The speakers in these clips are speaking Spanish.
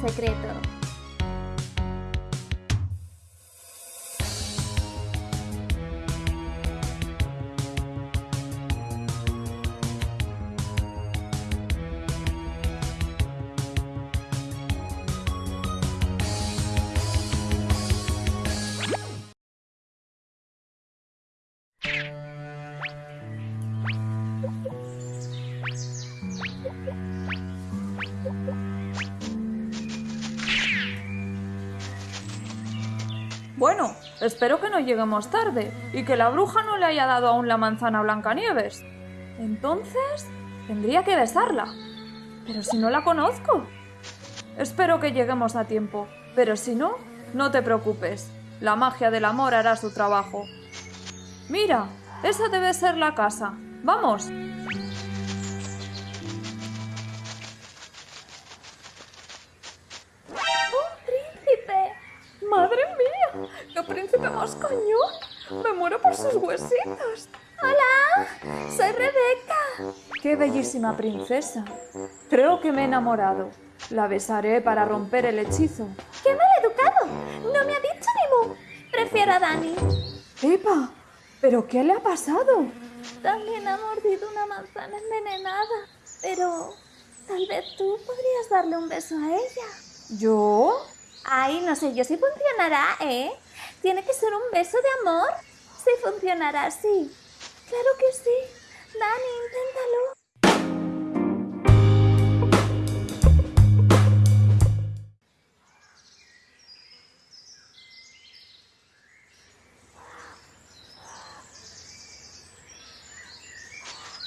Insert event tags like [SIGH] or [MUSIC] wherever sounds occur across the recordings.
secreto. Bueno, espero que no lleguemos tarde y que la bruja no le haya dado aún la manzana a Blancanieves. Entonces, tendría que besarla. Pero si no la conozco. Espero que lleguemos a tiempo, pero si no, no te preocupes. La magia del amor hará su trabajo. Mira, esa debe ser la casa. ¡Vamos! ¡Qué príncipe más cañón! ¡Me muero por sus huesitos! ¡Hola! ¡Soy Rebeca! ¡Qué bellísima princesa! Creo que me he enamorado. La besaré para romper el hechizo. ¡Qué mal educado! ¡No me ha dicho ni mu! Prefiero a Dani. ¡Epa! ¿Pero qué le ha pasado? También ha mordido una manzana envenenada. Pero tal vez tú podrías darle un beso a ella. ¿Yo? Ay, no sé yo si funcionará, ¿eh? Tiene que ser un beso de amor. Sí funcionará, sí. Claro que sí. Dani, inténtalo.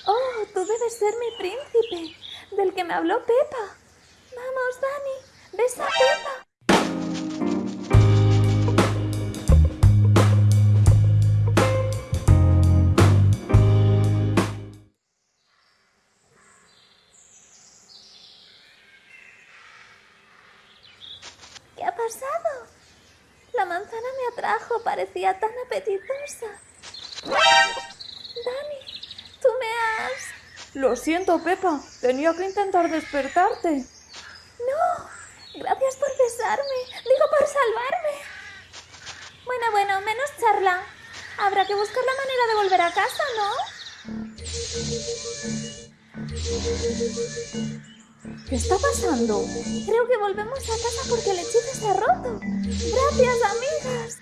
Oh, tú debes ser mi príncipe, del que me habló Pepa. Vamos, Dani, besa a Pepa. Manzana me atrajo, parecía tan apetitosa. Dani, tú me has... Lo siento, Pepa. Tenía que intentar despertarte. No, gracias por besarme. Digo, por salvarme. Bueno, bueno, menos charla. Habrá que buscar la manera de volver a casa, ¿no? ¿Qué está pasando? Creo que volvemos a casa porque el hechizo ha roto. Gracias, amigas.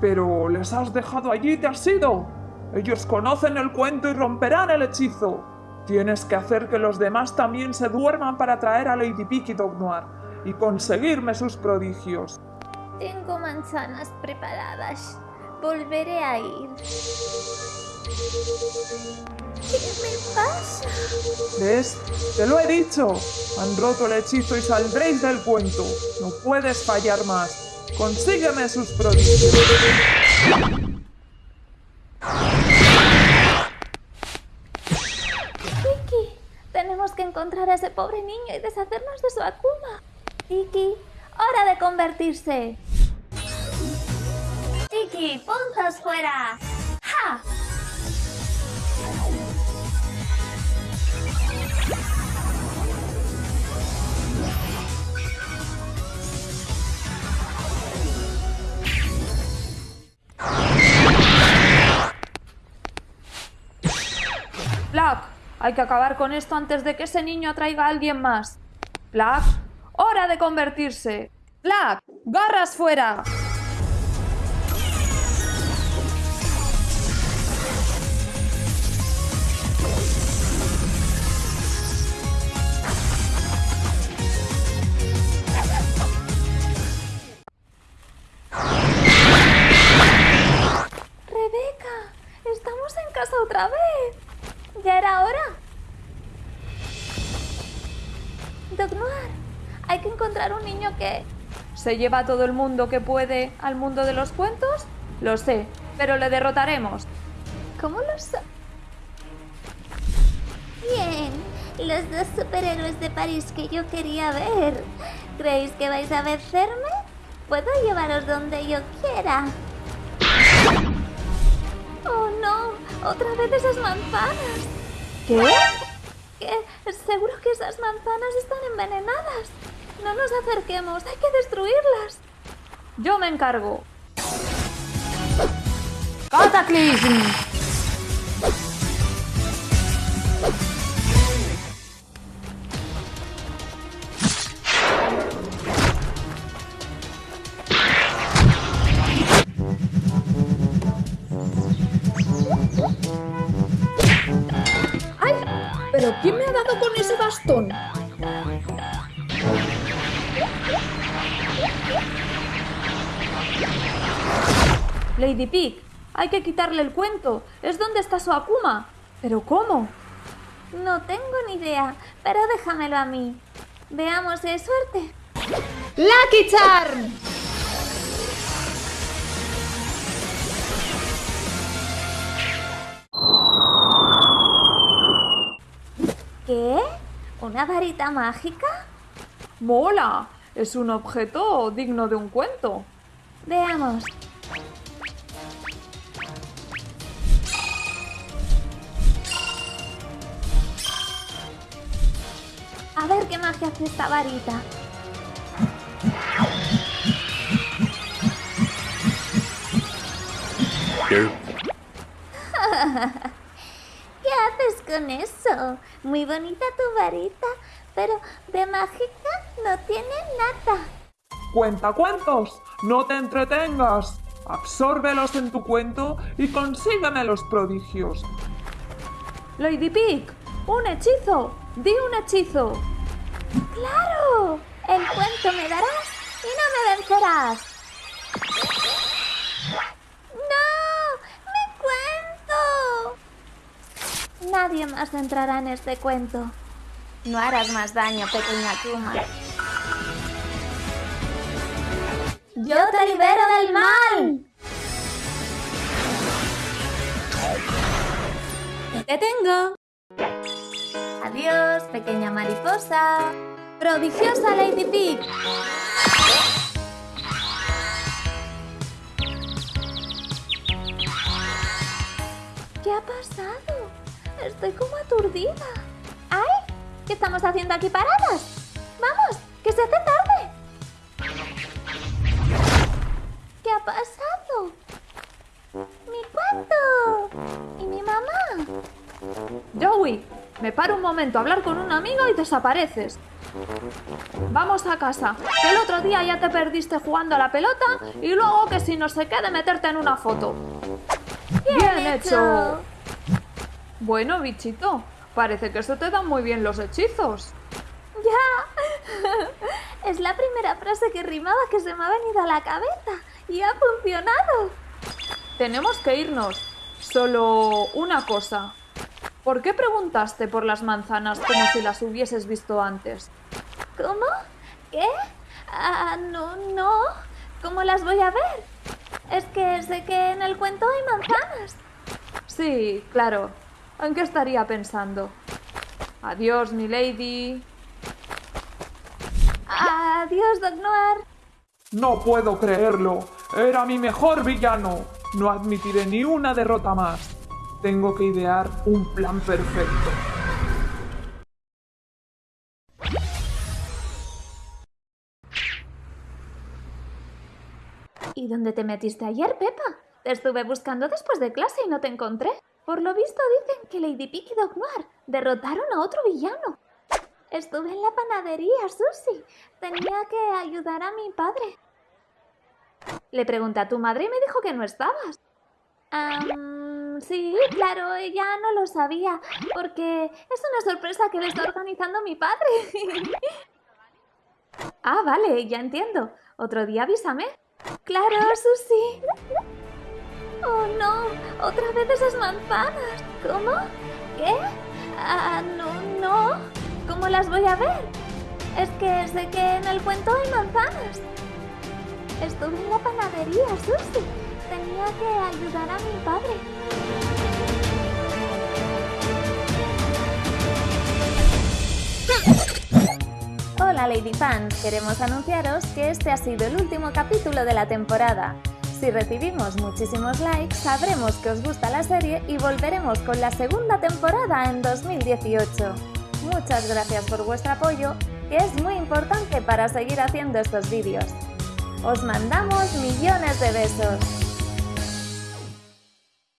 Pero les has dejado allí te has ido. Ellos conocen el cuento y romperán el hechizo. Tienes que hacer que los demás también se duerman para traer a Lady Pick y Dog Noir y conseguirme sus prodigios. Tengo manzanas preparadas. Volveré a ir. ¿Qué me pasa? ¿Ves? Te lo he dicho. Han roto el hechizo y saldréis del cuento. No puedes fallar más. Consígueme sus prodigios. Tenemos que encontrar a ese pobre niño y deshacernos de su Akuma. Kiki, hora de convertirse. Kiki, puntos fuera. Black, hay que acabar con esto antes de que ese niño atraiga a alguien más. Black, hora de convertirse. Black, garras fuera. Que... ¿Se lleva a todo el mundo que puede al mundo de los cuentos? Lo sé, pero le derrotaremos. ¿Cómo lo sé? Y los dos superhéroes de París que yo quería ver. ¿Creéis que vais a vencerme? Puedo llevaros donde yo quiera. ¡Oh no! ¡Otra vez esas manzanas! ¿Qué? ¿Qué? Seguro que esas manzanas están envenenadas. No nos acerquemos, hay que destruirlas. Yo me encargo. ¿Pero quién me ha dado con ese bastón? Lady Pig, hay que quitarle el cuento. Es donde está su Akuma. ¿Pero cómo? No tengo ni idea, pero déjamelo a mí. Veamos si hay suerte. ¡Lucky Charm! ¿Qué? ¿Una varita mágica? ¡Mola! Es un objeto digno de un cuento. Veamos. A ver qué magia hace esta varita. ¿Qué [LAUGHS] haces con eso? Muy bonita tu varita, pero de mágica no tiene nada. Cuenta cuentos, no te entretengas. Absórbelos en tu cuento y consígueme los prodigios. Lady Pig, un hechizo. Di un hechizo. ¡Claro! El cuento me darás y no me vencerás. ¡No! ¡Mi cuento! Nadie más entrará en este cuento. No harás más daño, pequeña Kuma. ¡Yo te libero del mal! ¡Te tengo! Adiós, pequeña mariposa. Prodigiosa Lady Pig. ¿Qué ha pasado? Estoy como aturdida. ¿Qué estamos haciendo aquí paradas? ¡Vamos! ¡Que se hace tarde! ¿Qué ha pasado? ¡Mi cuento! ¿Y mi mamá? Joey, me paro un momento a hablar con un amigo y desapareces. Vamos a casa, que el otro día ya te perdiste jugando a la pelota y luego que si no sé qué de meterte en una foto. ¡Bien, hecho! Bueno, bichito, parece que eso te dan muy bien los hechizos. ¡Ya! [LAUGHS] Es la primera frase que rimaba que se me ha venido a la cabeza y ha funcionado. Tenemos que irnos. Solo una cosa. ¿Por qué preguntaste por las manzanas como si las hubieses visto antes? ¿Cómo? ¿Qué? Ah, no, no. ¿Cómo las voy a ver? Es que sé que en el cuento hay manzanas. Sí, claro. ¿En qué estaría pensando? Adiós, mi lady. Adiós, Doc Noir. No puedo creerlo. Era mi mejor villano. No admitiré ni una derrota más. Tengo que idear un plan perfecto. ¿Y dónde te metiste ayer, Pepa? Te estuve buscando después de clase y no te encontré. Por lo visto dicen que Lady Pig y Doc Noir derrotaron a otro villano. Estuve en la panadería, Susie. Tenía que ayudar a mi padre. Le pregunté a tu madre y me dijo que no estabas. Am, sí, claro, ella no lo sabía, porque es una sorpresa que le está organizando mi padre. [LAUGHS] ah, vale, ya entiendo. Otro día avísame. Claro, Susie. Oh, no, otra vez esas manzanas. ¿Cómo? ¿Qué? Ah, no, no. ¿Cómo las voy a ver? Es que sé que en el cuento hay manzanas. Estuve en la panadería, Susie. Tenía que ayudar a mi padre. Lady Fans, queremos anunciaros que este ha sido el último capítulo de la temporada. Si recibimos muchísimos likes, sabremos que os gusta la serie y volveremos con la segunda temporada en 2018. Muchas gracias por vuestro apoyo, que es muy importante para seguir haciendo estos vídeos. Os mandamos millones de besos.